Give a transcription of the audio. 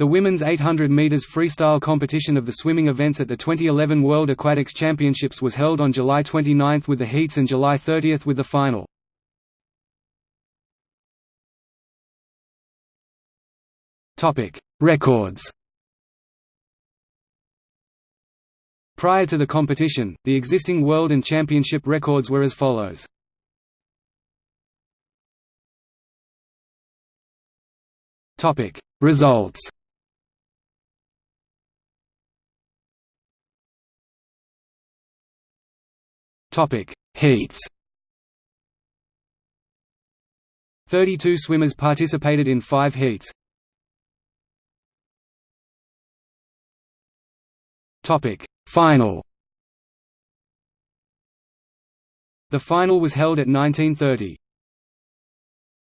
The women's 800 meters freestyle competition of the swimming events at the 2011 World Aquatics Championships was held on July 29 with the heats and July 30 with the final. Topic: Records. Prior to the competition, the existing world and championship records were as follows. Topic: Results. Topic: Heats. 32 swimmers participated in 5 heats. Topic: Final. The final was held at 1930.